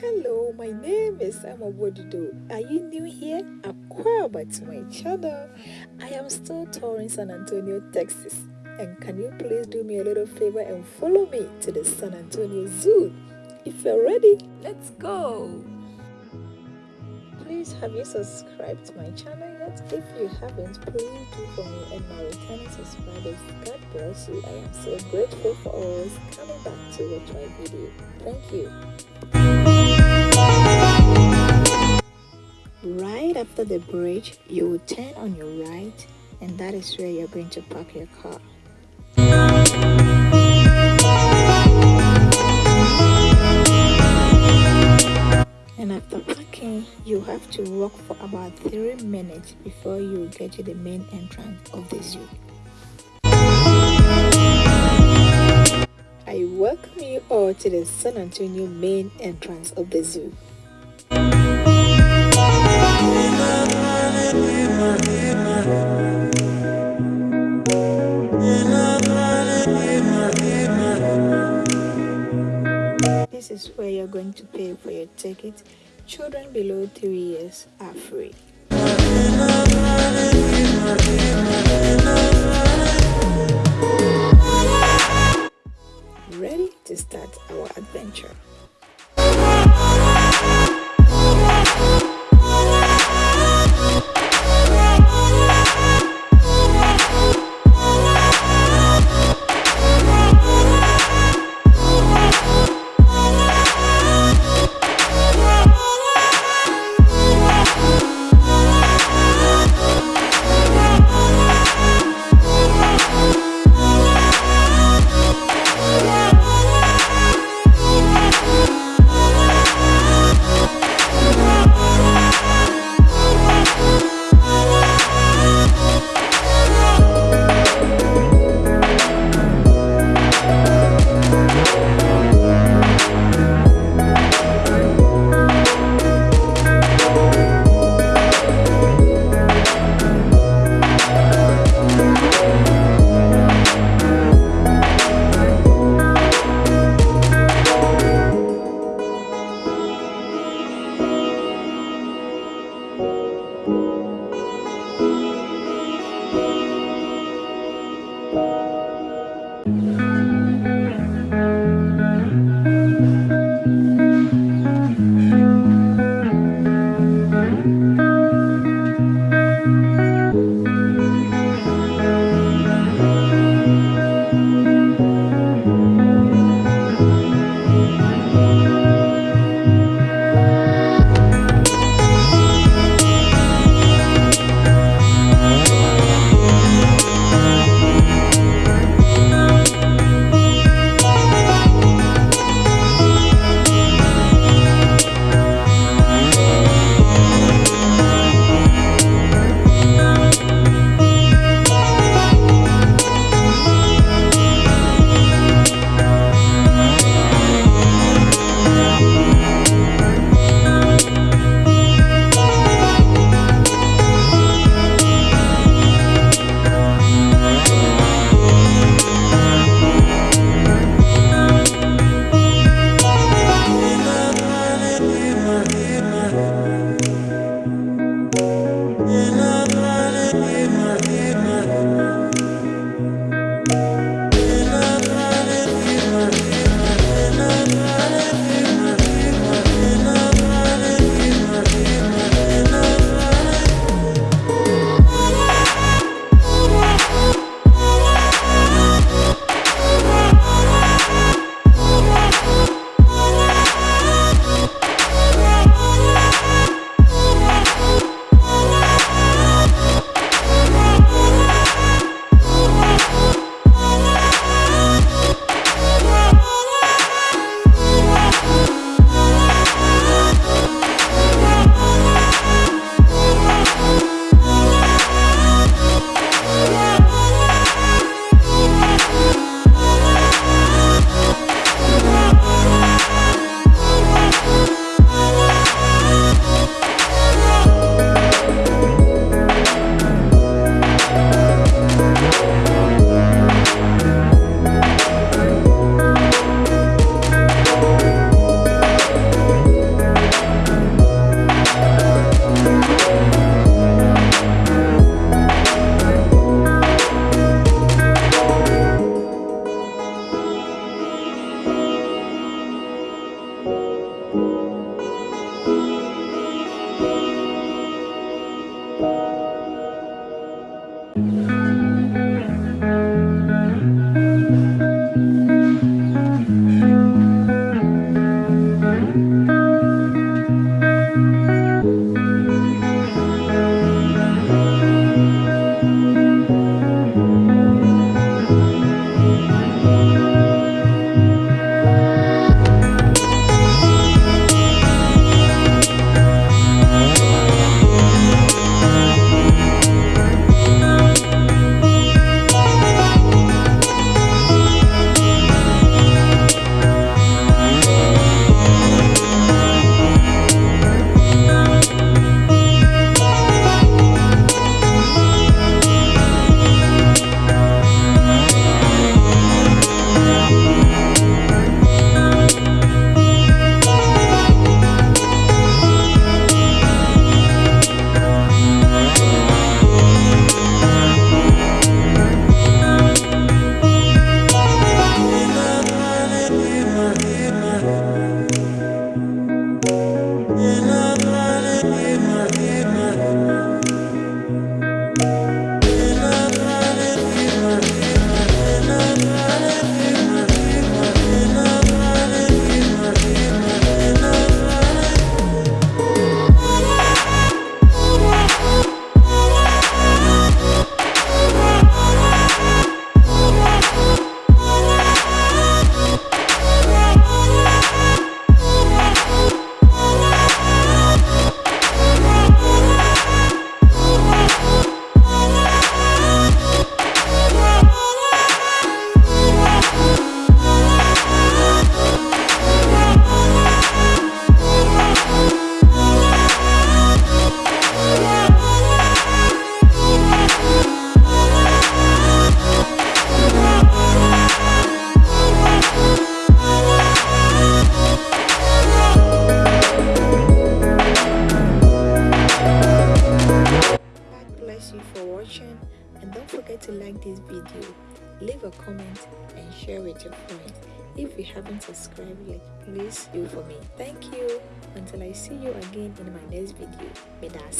Hello, my name is Emma Wodido. Are you new here? Welcome to my channel. I am still touring San Antonio, Texas. And can you please do me a little favor and follow me to the San Antonio Zoo? If you're ready, let's go! Please have you subscribed to my channel yet? If you haven't, please do for me and my returning subscribers. God bless you. I am so grateful for always coming back to watch my video. Thank you. After the bridge, you will turn on your right and that is where you're going to park your car. And after parking, you have to walk for about 3 minutes before you get to the main entrance of the zoo. I welcome you all to the San Antonio main entrance of the zoo. This is where you're going to pay for your ticket. Children below 3 years are free. Ready to start our adventure. to like this video leave a comment and share with your friends. If you haven't subscribed yet please do for me. Thank you. Until i see you again in my next video. May that